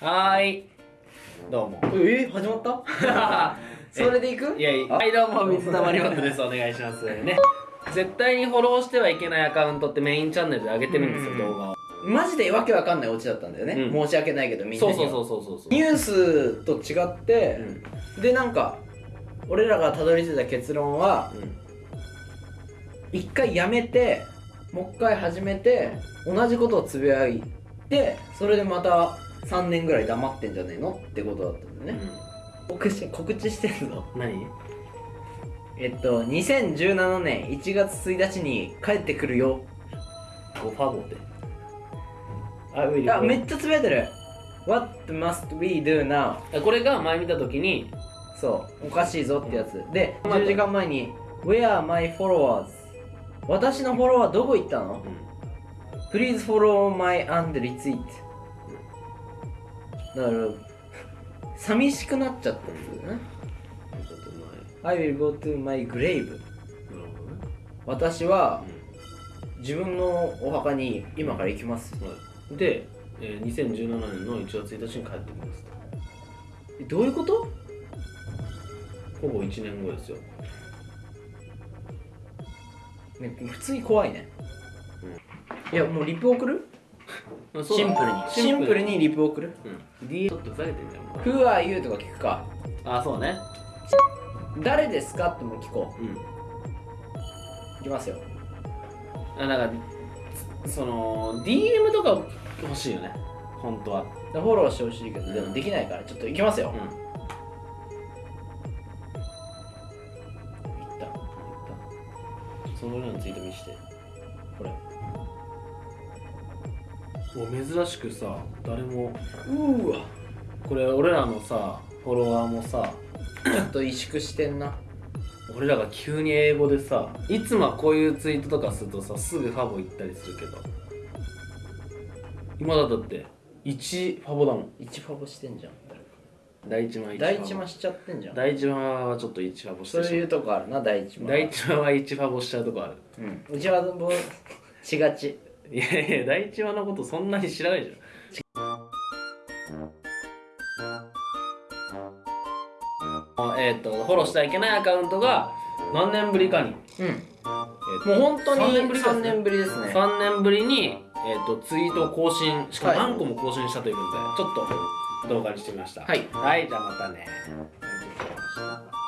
はーい。どうも。え始まった？それでいく？いやいやあ。はいどうも水溜りボンドです。お願いします。ね。絶対にフォローしてはいけないアカウントってメインチャンネルで上げてるんですよ、うん。動画を。マジでわけわかんないオチだったんだよね、うん。申し訳ないけどみんなには。そうそうそうそうそうニュースと違ってう、ん。でなんか俺らがたどり着いた結論はうん。一回やめてもう一回始めて同じことをつぶやいてそれでまた3年ぐらい黙ってんじゃねえの？ってことだったんだよね、告知告知してんぞうん何？えっと2017年1月1日に帰ってくるよ。ゴファボって。あウィリあめっちゃつぶやいてる。What must we do now? これが前見た時にそう。おかしいぞってやつ。で10時間前に Where are my followers? 私のフォロワーどこ行ったの？Please follow my and retweet だから寂しくなっちゃったんですよね。I will go to my grave なるほどね。私は自分のお墓に今から行きます。はいで、えー、2017年の1月1日に帰ってきます。とえどういうこと？ほぼ1年後ですよ。ね普通に怖いね、いやもうリプ送る？シンプルに。シンプルにリプ送る？うん。DM ちょっとふざけてんじゃんもう。Who are you? とか聞くか。あそうね。誰ですかっても聞こう。ん。ういきますよ。あなんかつその DM とか欲しいよね。本当は。フォローしてほしいけどでもできないから。ちょっといきますよ、うん。いった。いっその裏のツイート見して。たこれもう珍しくさ誰もうーわ。これ俺らのさフォロワーもさ ちょっと萎縮してんな。俺らが急に英語でさいつもはこういうツイートとかするとさすぐファボ行ったりするけど。今だって1ファボだもん。1ファボしてんじゃん。第一話1第ファボ。一マしちゃってんじゃん。第一話はちょっと1ファボしてそういうとこあるな第一マ第一話は1ファボしちゃうとこある。うん。うちはもうしがちいやいや第一話のことそんなに知らないじゃん。えっ、とフォローしてはいけないアカウントが何年ぶりかに、うん。えーもう本当に3年ぶりですね。3年ぶりですね。3年ぶりに、えー、とツイートを更新しかもはい。何個も更新したということで、ちょっと動画にしてみました。はい。はい、じゃあまたね。ありがとうございました